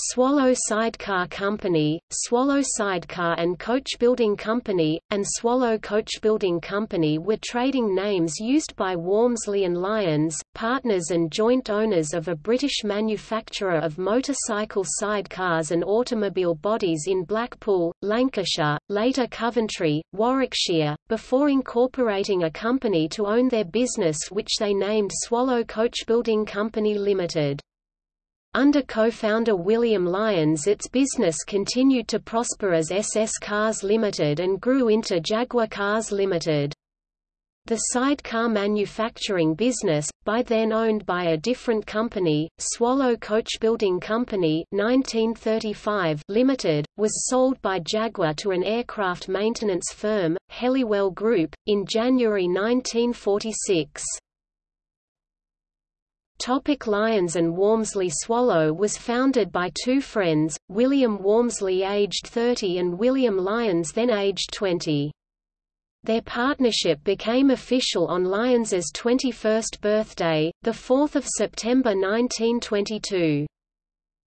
Swallow Sidecar Company, Swallow Sidecar and Coach Building Company, and Swallow Coach Building Company were trading names used by Walmsley and Lyons, partners and joint owners of a British manufacturer of motorcycle sidecars and automobile bodies in Blackpool, Lancashire, later Coventry, Warwickshire, before incorporating a company to own their business which they named Swallow Coach Building Company Limited. Under co-founder William Lyons its business continued to prosper as SS Cars Limited and grew into Jaguar Cars Limited. The sidecar manufacturing business, by then owned by a different company, Swallow Coach Building Company 1935 Limited, was sold by Jaguar to an aircraft maintenance firm, Helliwell Group, in January 1946. Topic Lyons and Walmsley Swallow was founded by two friends, William Walmsley aged 30 and William Lyons then aged 20. Their partnership became official on Lyons's 21st birthday, 4 September 1922.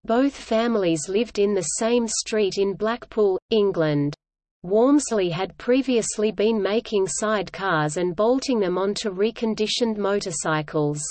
Both families lived in the same street in Blackpool, England. Walmsley had previously been making sidecars and bolting them onto reconditioned motorcycles.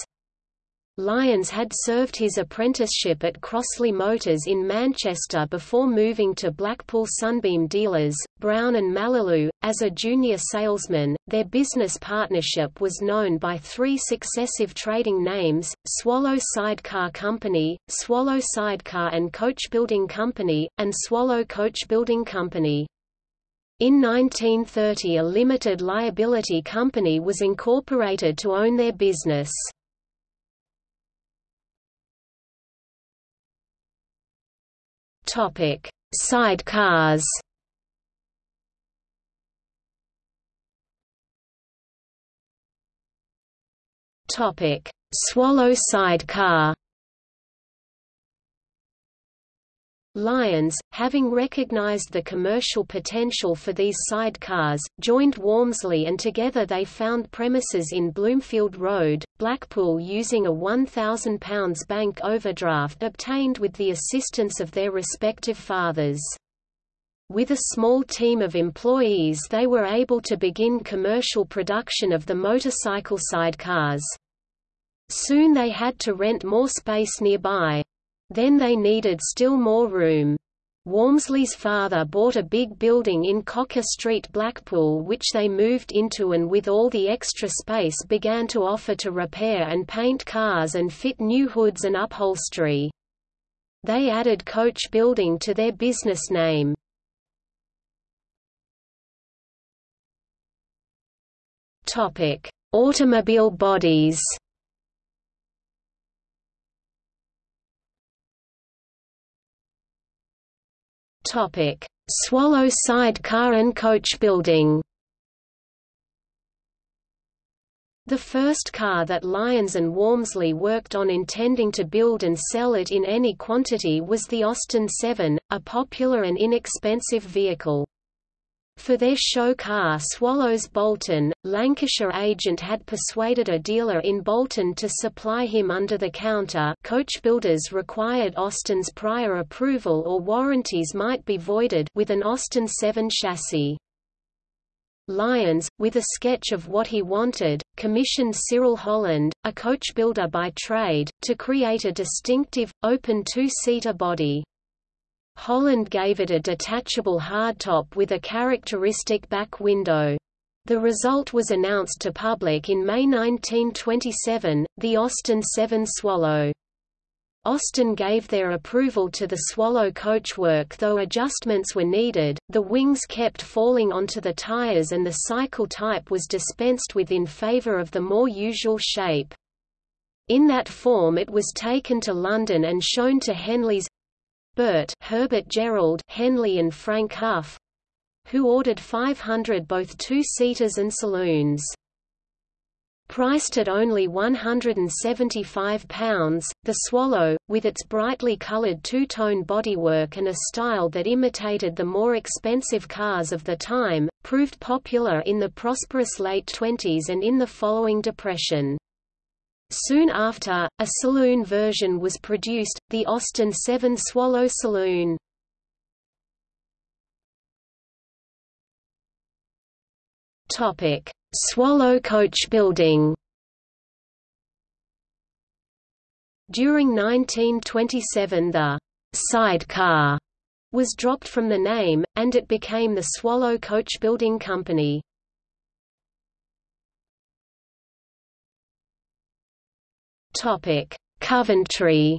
Lyons had served his apprenticeship at Crossley Motors in Manchester before moving to Blackpool Sunbeam Dealers, Brown and Mallalieu, as a junior salesman. Their business partnership was known by three successive trading names, Swallow Sidecar Company, Swallow Sidecar and Coach Building Company, and Swallow Coach Building Company. In 1930 a limited liability company was incorporated to own their business. Topic: Sidecars. Topic: Swallow sidecar. Lyons, having recognized the commercial potential for these sidecars, joined Walmsley and together they found premises in Bloomfield Road, Blackpool using a £1,000 bank overdraft obtained with the assistance of their respective fathers. With a small team of employees they were able to begin commercial production of the motorcycle sidecars. Soon they had to rent more space nearby. Then they needed still more room. Walmsley's father bought a big building in Cocker Street Blackpool which they moved into and with all the extra space began to offer to repair and paint cars and fit new hoods and upholstery. They added Coach Building to their business name. Automobile bodies Topic: Swallow sidecar and coach building. The first car that Lyons and Walmsley worked on intending to build and sell it in any quantity was the Austin 7, a popular and inexpensive vehicle. For their show car Swallows Bolton, Lancashire agent had persuaded a dealer in Bolton to supply him under the counter coach builders required Austin's prior approval or warranties might be voided with an Austin 7 chassis. Lyons, with a sketch of what he wanted, commissioned Cyril Holland, a coach builder by trade, to create a distinctive, open two-seater body. Holland gave it a detachable hardtop with a characteristic back window. The result was announced to public in May 1927, the Austin 7 Swallow. Austin gave their approval to the Swallow coachwork though adjustments were needed, the wings kept falling onto the tires and the cycle type was dispensed with in favor of the more usual shape. In that form it was taken to London and shown to Henlys' Burt Herbert Gerald Henly and Frank Hough who ordered 500 both two-seaters and saloons. Priced at only £175, the Swallow, with its brightly coloured two-tone bodywork and a style that imitated the more expensive cars of the time, proved popular in the prosperous late 20s and in the following depression. Soon after, a saloon version was produced, the Austin 7 Swallow Saloon. Swallow coach building. During 1927 the sidecar was dropped from the name, and it became the Swallow Coach Building Company. Coventry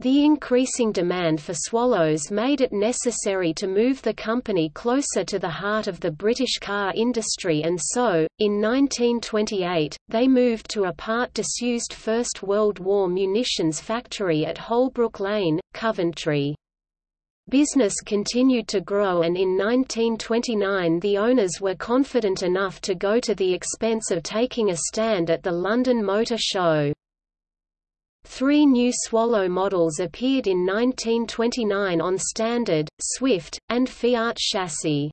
The increasing demand for swallows made it necessary to move the company closer to the heart of the British car industry and so, in 1928, they moved to a part disused First World War munitions factory at Holbrook Lane, Coventry. Business continued to grow and in 1929 the owners were confident enough to go to the expense of taking a stand at the London Motor Show. Three new Swallow models appeared in 1929 on Standard, Swift, and Fiat chassis.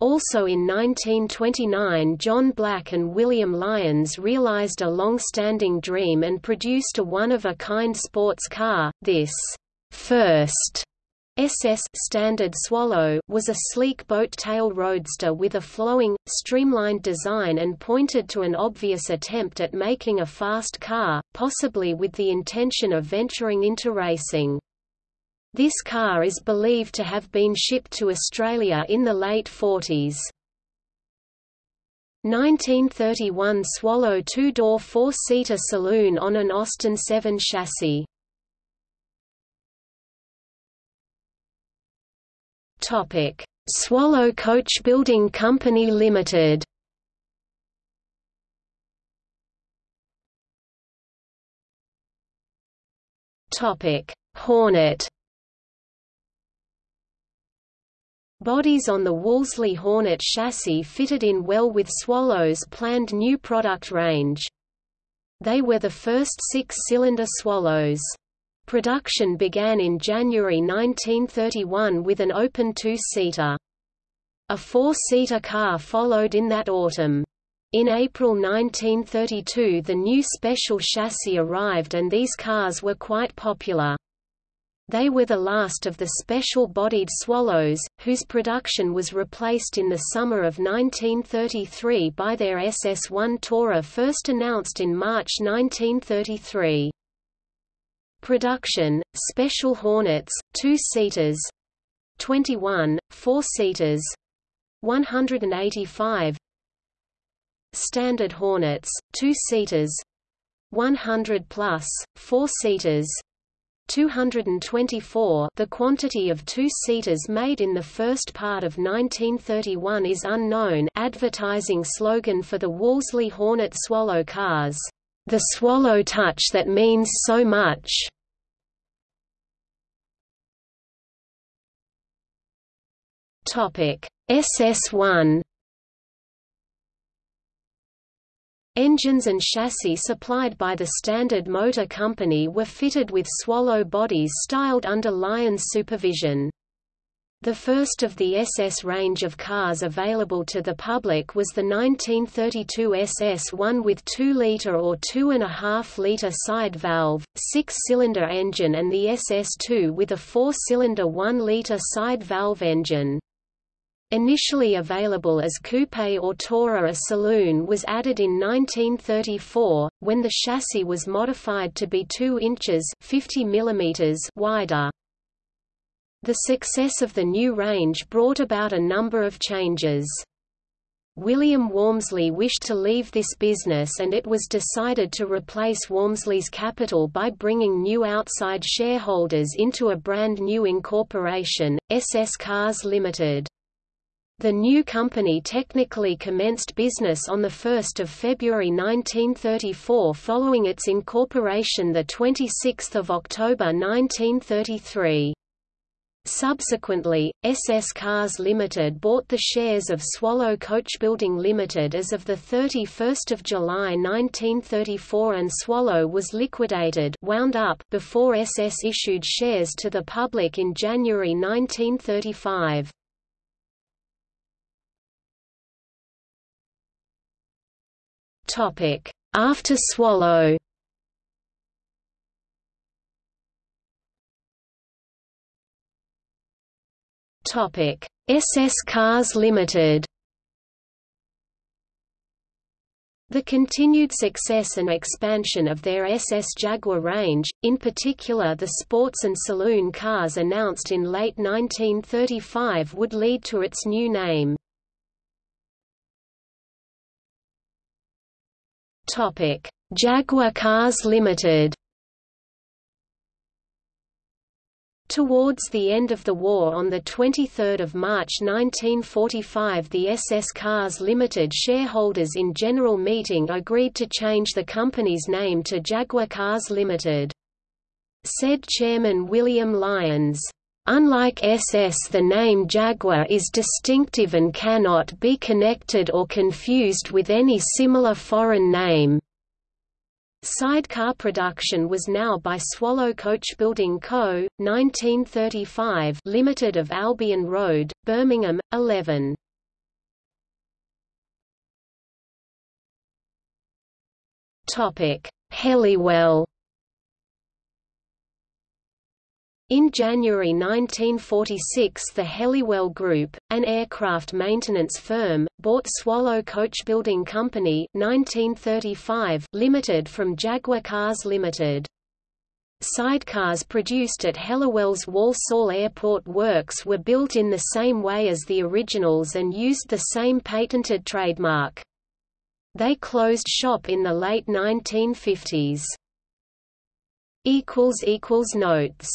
Also in 1929 John Black and William Lyons realized a long-standing dream and produced a one-of-a-kind sports car, this first SS Standard Swallow was a sleek boat-tailed roadster with a flowing, streamlined design and pointed to an obvious attempt at making a fast car, possibly with the intention of venturing into racing. This car is believed to have been shipped to Australia in the late 40s. 1931 Swallow two-door four-seater saloon on an Austin 7 chassis. Topic: Swallow Coach Building Company Limited. Topic: Hornet. Bodies on the Wolseley Hornet chassis fitted in well with Swallow's planned new product range. They were the first six-cylinder Swallows. Production began in January 1931 with an open two-seater. A four-seater car followed in that autumn. In April 1932 the new special chassis arrived and these cars were quite popular. They were the last of the special-bodied Swallows, whose production was replaced in the summer of 1933 by their SS-1 Tourer first announced in March 1933. Production, Special Hornets, two-seaters 21, four-seaters 185 Standard Hornets, two-seaters 100 plus, four-seaters 224 The quantity of two-seaters made in the first part of 1931 is unknown advertising slogan for the Wolseley Hornet Swallow cars, "...the Swallow touch that means so much." Topic: SS1 Engines and chassis supplied by the Standard Motor Company were fitted with Swallow bodies styled under Lyons supervision. The first of the SS range of cars available to the public was the 1932 SS1 with 2-liter or 2.5-liter side valve, six-cylinder engine and the SS2 with a four-cylinder 1-liter side valve engine. Initially available as coupe or tourer a saloon was added in 1934, when the chassis was modified to be 2 inches 50 mm wider. The success of the new range brought about a number of changes. William Walmsley wished to leave this business and it was decided to replace Walmsley's capital by bringing new outside shareholders into a brand new incorporation, SS Cars Limited. The new company technically commenced business on 1 February 1934 following its incorporation 26 October 1933. Subsequently, SS Cars Limited bought the shares of Swallow Coachbuilding Limited as of 31 July 1934 and Swallow was liquidated wound up before SS issued shares to the public in January 1935. After Swallow SS Cars Limited. The continued success and expansion of their SS Jaguar range, in particular the sports and saloon cars announced in late 1935 would lead to its new name. Jaguar Cars Limited Towards the end of the war on 23 March 1945 the SS Cars Limited shareholders in General Meeting agreed to change the company's name to Jaguar Cars Limited. Said Chairman William Lyons, Unlike SS the name Jaguar is distinctive and cannot be connected or confused with any similar foreign name. Sidecar production was now by Swallow Coach Building Co., 1935 Limited of Albion Road, Birmingham, 11. Helliwell In January 1946 the Helliwell Group, an aircraft maintenance firm, bought Swallow Coachbuilding Company 1935 Limited from Jaguar Cars Limited. Sidecars produced at Helliwell's Walsall Airport Works were built in the same way as the originals and used the same patented trademark. They closed shop in the late 1950s. Notes